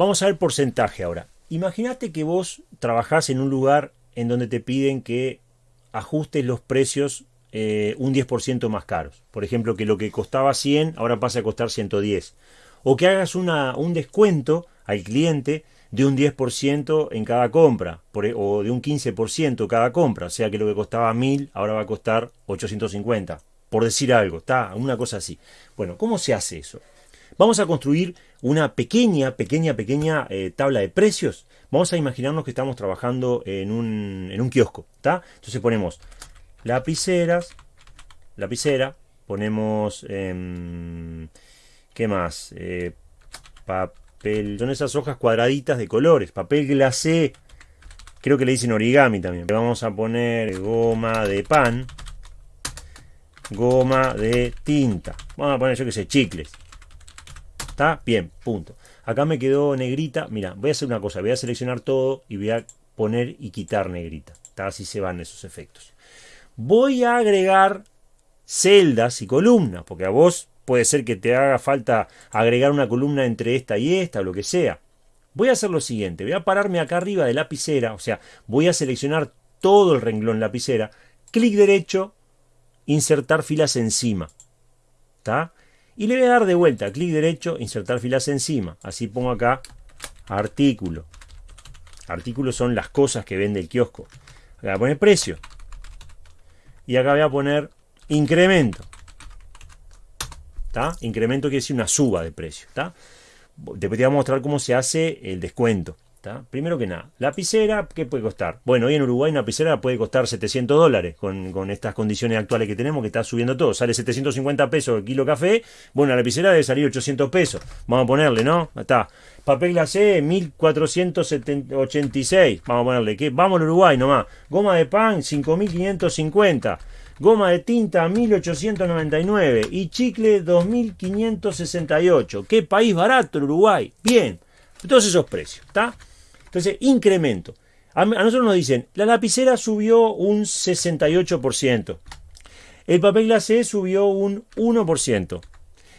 Vamos a ver porcentaje ahora. Imagínate que vos trabajás en un lugar en donde te piden que ajustes los precios eh, un 10% más caros. Por ejemplo, que lo que costaba 100 ahora pasa a costar 110. O que hagas un descuento al cliente de un 10% en cada compra, e, o de un 15% cada compra, o sea que lo que costaba 1000 ahora va a costar 850, por decir algo, está una cosa así. Bueno, ¿cómo se hace eso? Vamos a construir una pequeña, pequeña, pequeña eh, tabla de precios. Vamos a imaginarnos que estamos trabajando en un, en un kiosco, ¿está? Entonces ponemos lapiceras, lapicera, ponemos, eh, ¿qué más? Eh, son esas hojas cuadraditas de colores, papel glacé, creo que le dicen origami también. Vamos a poner goma de pan, goma de tinta, vamos a poner yo que sé, chicles. ¿Está? Bien, punto. Acá me quedó negrita, mira, voy a hacer una cosa, voy a seleccionar todo y voy a poner y quitar negrita. Así se van esos efectos. Voy a agregar celdas y columnas, porque a vos puede ser que te haga falta agregar una columna entre esta y esta, o lo que sea. Voy a hacer lo siguiente, voy a pararme acá arriba de lapicera, o sea, voy a seleccionar todo el renglón lapicera, clic derecho, insertar filas encima. ¿Está? Y le voy a dar de vuelta, clic derecho, insertar filas encima. Así pongo acá artículo. Artículos son las cosas que vende el kiosco. Acá voy a poner precio. Y acá voy a poner incremento. Incremento quiere decir una suba de precio. Después te voy a mostrar cómo se hace el descuento. Primero que nada, lapicera, ¿qué puede costar? Bueno, hoy en Uruguay una lapicera puede costar 700 dólares con, estas condiciones actuales que tenemos, que está subiendo todo. Sale 750 pesos el kilo café, bueno, la lapicera debe salir 800 pesos. Vamos a ponerle, ¿no? Está. Papel glacé, 1486. Vamos a ponerle, que Vamos al Uruguay nomás. Goma de pan, 5550 goma de tinta 1899 y chicle 2568. ¿Qué país barato el Uruguay? Bien, todos esos precios, ¿está? Entonces, incremento. A, nosotros nos dicen, la lapicera subió un 68%, el papel glacé subió un 1%,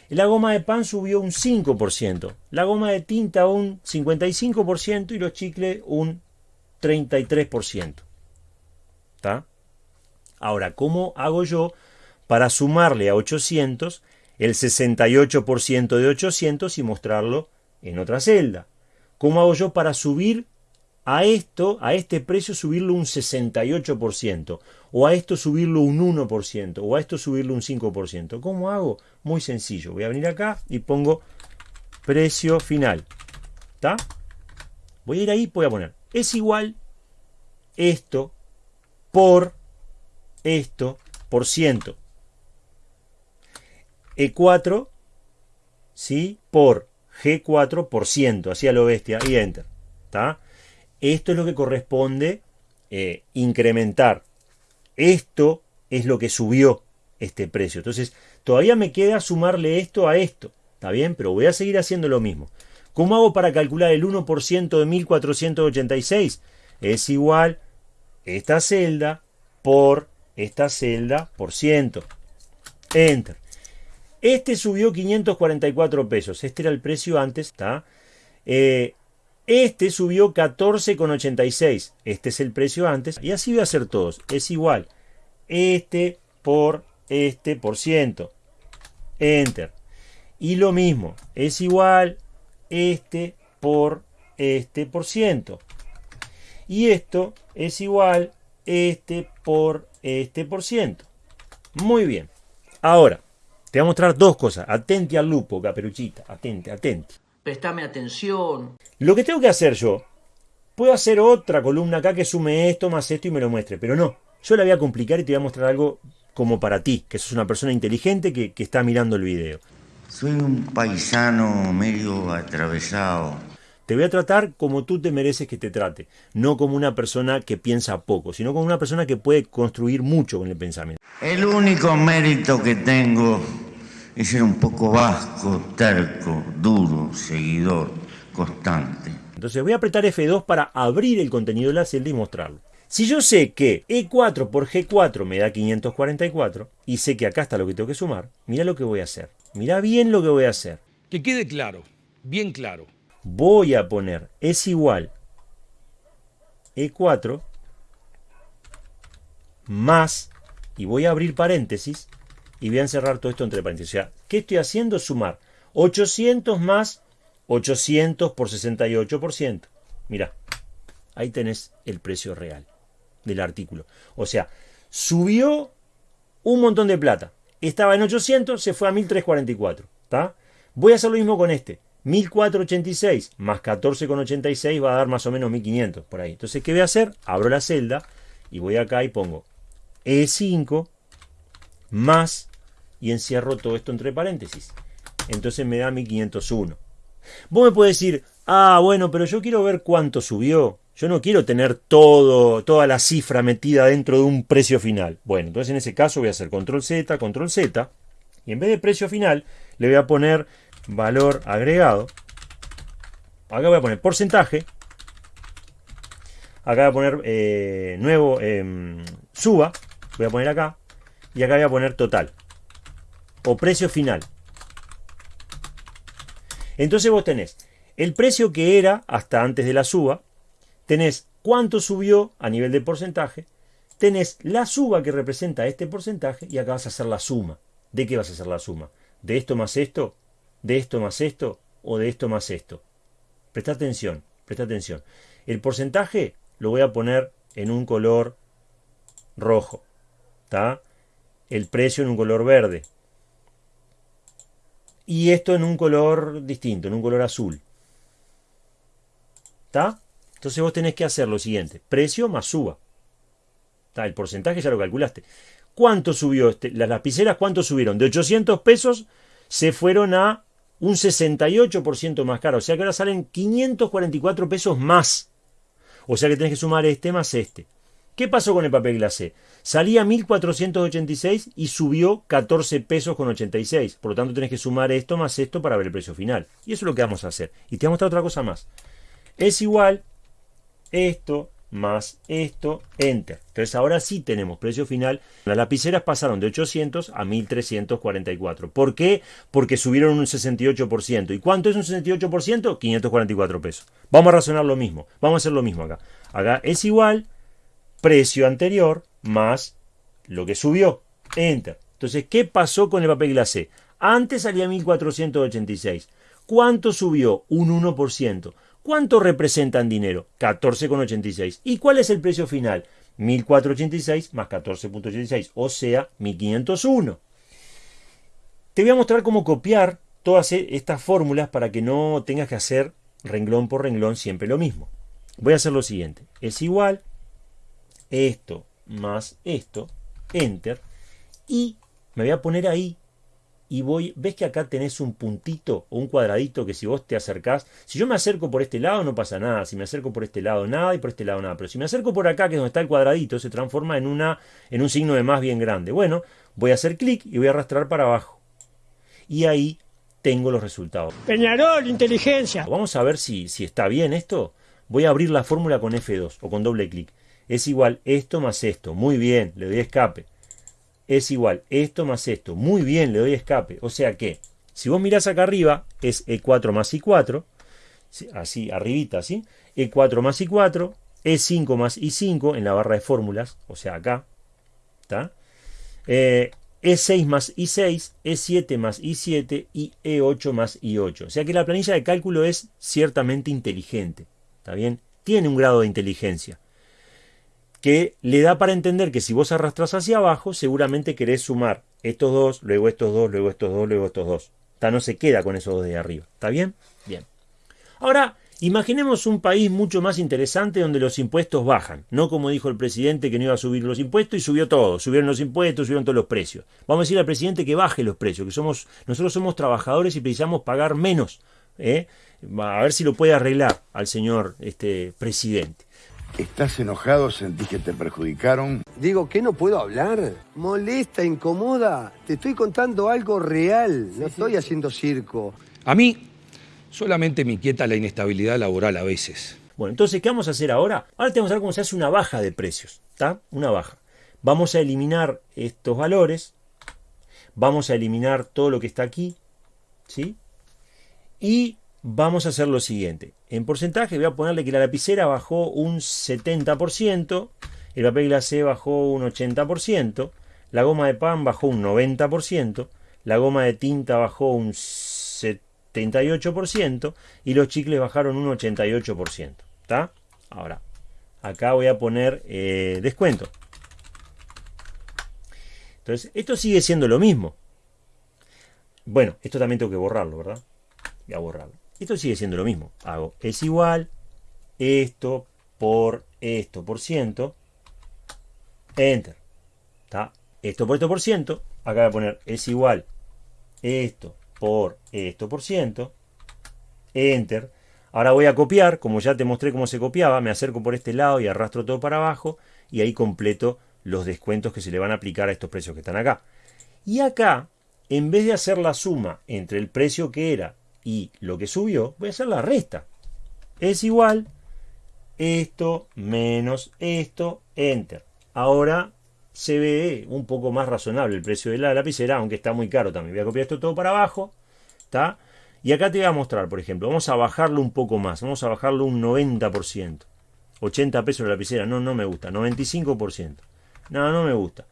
la goma de pan subió un 5%, la goma de tinta un 55% y los chicles un 33%. ¿Está? Ahora, ¿cómo hago yo para sumarle a 800 el 68% de 800 y mostrarlo en otra celda? ¿Cómo hago yo para subir a esto, a este precio, subirlo un 68%? O a esto subirlo un 1%? O a esto subirlo un 5%? ¿Cómo hago? Muy sencillo. Voy a venir acá y pongo precio final. ¿Está? Voy a ir ahí, voy a poner. Es igual esto por esto por ciento. E4, ¿sí? Por G4 por ciento, así a lo bestia, y Enter. ¿está? Esto es lo que corresponde eh, incrementar. Esto es lo que subió este precio. Entonces, todavía me queda sumarle esto a esto. ¿Está bien? Pero voy a seguir haciendo lo mismo. ¿Cómo hago para calcular el 1% de 1486? Es igual esta celda por esta celda por ciento. Enter. Este subió 544 pesos. Este era el precio antes. ¿está? Eh, este subió 14,86. Este es el precio antes. Y así voy a hacer todos. Es igual. Este por este por ciento. Enter. Y lo mismo. Es igual este por este por ciento. Y esto es igual este por este por ciento. Muy bien. Ahora, te voy a mostrar dos cosas. Atente al lupo, caperuchita. Atente, atente. Prestame atención. Lo que tengo que hacer yo, puedo hacer otra columna acá que sume esto más esto y me lo muestre. Pero no, yo la voy a complicar y te voy a mostrar algo como para ti, que sos una persona inteligente que, que está mirando el video. Soy un paisano medio atravesado te voy a tratar como tú te mereces que te trate, no como una persona que piensa poco, sino como una persona que puede construir mucho con el pensamiento. El único mérito que tengo es ser un poco vasco, terco, duro, seguidor, constante. Entonces voy a apretar F2 para abrir el contenido de la celda y mostrarlo. Si yo sé que E4 por G4 me da 544 y sé que acá está lo que tengo que sumar, mira lo que voy a hacer. Mira bien lo que voy a hacer. Que quede claro, bien claro voy a poner es igual E4 más, y voy a abrir paréntesis, y voy a encerrar todo esto entre paréntesis. O sea, ¿qué estoy haciendo? Sumar 800 más 800 por 68%. Mira, ahí tenés el precio real del artículo. O sea, subió un montón de plata. Estaba en 800, se fue a 1344. ¿Está? Voy a hacer lo mismo con este. 1486 más 14,86 va a dar más o menos 1500 por ahí. Entonces, ¿qué voy a hacer? Abro la celda y voy acá y pongo E5 más y encierro todo esto entre paréntesis. Entonces me da 1501. Vos me puedes decir, ah, bueno, pero yo quiero ver cuánto subió. Yo no quiero tener todo, toda la cifra metida dentro de un precio final. Bueno, entonces en ese caso voy a hacer control Z, control Z. Y en vez de precio final, le voy a poner valor agregado. Acá voy a poner porcentaje. Acá voy a poner eh, nuevo em, suba. Voy a poner acá. Y acá voy a poner total. O precio final. Entonces vos tenés el precio que era hasta antes de la suba. Tenés cuánto subió a nivel de porcentaje. Tenés la suba que representa este porcentaje. Y acá vas a hacer la suma. ¿De qué vas a hacer la suma? ¿De esto más esto? ¿De esto más esto? ¿O de esto más esto? Presta atención, presta atención. El porcentaje lo voy a poner en un color rojo. ¿Está? El precio en un color verde. Y esto en un color distinto, en un color azul. ¿Está? Entonces vos tenés que hacer lo siguiente. Precio más suba. El porcentaje ya lo calculaste. ¿Cuánto subió? Este? Las lapiceras, ¿cuánto subieron? De 800 pesos se fueron a un 68% más caro. O sea que ahora salen 544 pesos más. O sea que tenés que sumar este más este. ¿Qué pasó con el papel glacé? Salía 1486 y subió 14 pesos con 86. Por lo tanto, tenés que sumar esto más esto para ver el precio final. Y eso es lo que vamos a hacer. Y te voy a mostrar otra cosa más. Es igual esto más esto, enter. Entonces ahora sí tenemos precio final. Las lapiceras pasaron de 800 a 1344. ¿Por qué? Porque subieron un 68%. ¿Y cuánto es un 68%? 544 pesos. Vamos a razonar lo mismo. Vamos a hacer lo mismo acá. Acá es igual precio anterior más lo que subió. Enter. Entonces, ¿qué pasó con el papel glacé? Antes salía 1486. ¿Cuánto subió? Un 1%. ¿Cuánto representan dinero? 14,86. ¿Y cuál es el precio final? 1486 más 14.86, o sea, 1501. Te voy a mostrar cómo copiar todas e-, estas fórmulas para que no tengas que hacer renglón por renglón siempre lo mismo. Voy a hacer lo siguiente. Es igual esto más esto, enter, y me voy a poner ahí y voy, ves que acá tenés un puntito o un cuadradito que si vos te acercás, si yo me acerco por este lado no pasa nada, si me acerco por este lado nada y por este lado nada, pero si me acerco por acá que es donde está el cuadradito se transforma en, una, en un signo de más bien grande. Bueno, voy a hacer clic y voy a arrastrar para abajo. Y ahí tengo los resultados. Peñarol, inteligencia. Vamos a ver si, si está bien esto. Voy a abrir la fórmula con F2 o con doble clic. Es igual esto más esto. Muy bien, le doy escape es igual esto más esto. Muy bien, le doy escape. O sea que, si vos mirás acá arriba, es E4 más I4, así, arribita, así, E4 más I4, E5 más I5 en la barra de fórmulas, o sea acá, ¿está? E6 eh, más I6, E7 más I7 y E8 más I8. O sea que la planilla de cálculo es ciertamente inteligente, ¿está bien? Tiene un grado de inteligencia que le da para entender que si vos arrastras hacia abajo, seguramente querés sumar estos dos, luego estos dos, luego estos dos, luego estos dos. No se queda con esos dos de arriba. ¿Está bien? Bien. Ahora, imaginemos un país mucho más interesante donde los impuestos bajan. No como dijo el presidente que no iba a subir los impuestos y subió todo. Subieron los impuestos, subieron todos los precios. Vamos a decir al presidente que baje los precios, que somos, nosotros somos trabajadores y precisamos pagar menos. ¿eh? A ver si lo puede arreglar al señor este, presidente. ¿Estás enojado? ¿Sentís que te perjudicaron? Digo, ¿qué no puedo hablar? Molesta, incomoda. Te estoy contando algo real. No estoy haciendo circo. A mí solamente me inquieta la inestabilidad laboral a veces. Bueno, entonces, ¿qué vamos a hacer ahora? Ahora tenemos que ver cómo se hace una baja de precios. ¿Está? Una baja. Vamos a eliminar estos valores. Vamos a eliminar todo lo que está aquí. ¿Sí? Y vamos a hacer lo siguiente. En porcentaje voy a ponerle que la lapicera bajó un 70%, el papel glacé bajó un 80%, la goma de pan bajó un 90%, la goma de tinta bajó un 78% y los chicles bajaron un 88%. ¿Está? Ahora, acá voy a poner eh, descuento. Entonces, esto sigue siendo lo mismo. Bueno, esto también tengo que borrarlo, ¿verdad? Voy a borrarlo. Esto sigue siendo lo mismo. Hago es igual esto por esto por ciento. Enter. ¿Está? Esto por esto por ciento. Acá voy a poner es igual esto por esto por ciento. Enter. Ahora voy a copiar, como ya te mostré cómo se copiaba, me acerco por este lado y arrastro todo para abajo y ahí completo los descuentos que se le van a aplicar a estos precios que están acá. Y acá, en vez de hacer la suma entre el precio que era y lo que subió, voy a hacer la resta. Es igual esto menos esto, enter. Ahora se ve un poco más razonable el precio de la lapicera, aunque está muy caro también. Voy a copiar esto todo para abajo, ¿está? Y acá te voy a mostrar, por ejemplo, vamos a bajarlo un poco más, vamos a bajarlo un 90%. 80 pesos la lapicera, no, no me gusta. 95%. No, no me gusta.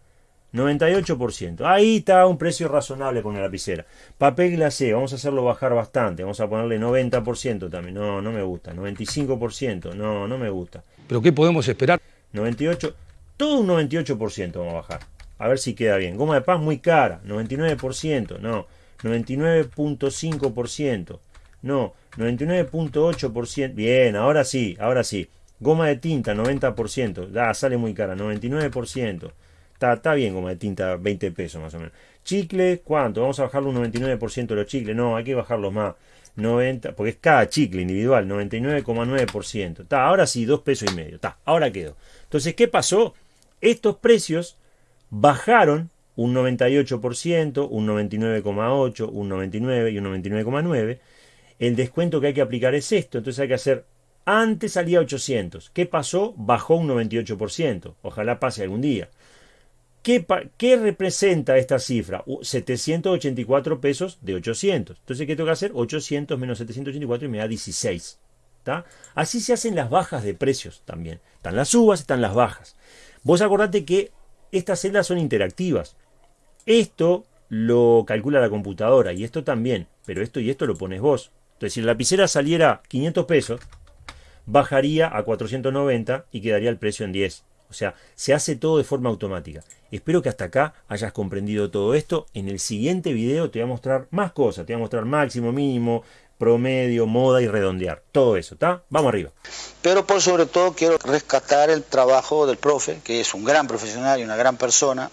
98%. Ahí está un precio razonable con la lapicera. Papel glacé, vamos a hacerlo bajar bastante. Vamos a ponerle 90% también. No, no me gusta. 95%. No, no me gusta. ¿Pero qué podemos esperar? 98%. Todo un 98% vamos a bajar. A ver si queda bien. Goma de paz muy cara. 99%. No. 99.5%. No. 99.8%. Bien, ahora sí, ahora sí. Goma de tinta, 90%. Da, sale muy cara. 99%. Está, bien goma de tinta, 20 pesos más o menos. Chicle, ¿cuánto? Vamos a bajarlo un 99% de los chicles. No, hay que bajarlos más. 90, porque es cada chicle individual, 99,9%. Está, ahora sí, 2 pesos y medio. Está, ahora quedó. Entonces, ¿qué pasó? Estos precios bajaron un 98%, un 99,8%, un 99% y un 99,9%. El descuento que hay que aplicar es esto, entonces hay que hacer antes salía 800. ¿Qué pasó? Bajó un 98%. Ojalá pase algún día. ¿Qué, ¿Qué, representa esta cifra? 784 pesos de 800. Entonces, ¿qué tengo que hacer? 800 menos 784 y me da 16. Así se hacen las bajas de precios también. Están las subas, están las bajas. Vos acordate que estas celdas son interactivas. Esto lo calcula la computadora y esto también, pero esto y esto lo pones vos. Entonces, si la lapicera saliera 500 pesos, bajaría a 490 y quedaría el precio en 10. O sea, se hace todo de forma automática. Espero que hasta acá hayas comprendido todo esto. En el siguiente video te voy a mostrar más cosas. Te voy a mostrar máximo, mínimo, promedio, moda y redondear. Todo eso, ¿está? Vamos arriba. Pero por sobre todo quiero rescatar el trabajo del profe, que es un gran profesional y una gran persona,